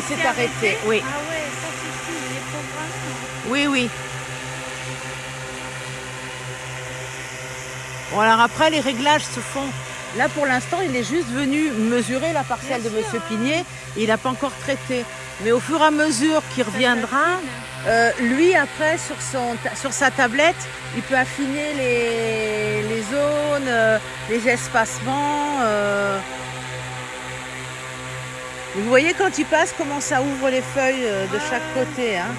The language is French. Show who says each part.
Speaker 1: il s'est arrêté, oui.
Speaker 2: Ah ouais, ça suffit, il est programmé.
Speaker 1: Oui, oui. Bon, alors après, les réglages se font. Là, pour l'instant, il est juste venu mesurer la parcelle
Speaker 2: Bien
Speaker 1: de
Speaker 2: sûr,
Speaker 1: Monsieur
Speaker 2: hein.
Speaker 1: Pigné. Il n'a pas encore traité. Mais au fur et à mesure qu'il reviendra, euh, lui, après, sur, son, sur sa tablette, il peut affiner les, les zones, euh, les espacements. euh. Vous voyez quand il passe, comment ça ouvre les feuilles euh, de chaque côté. Hein.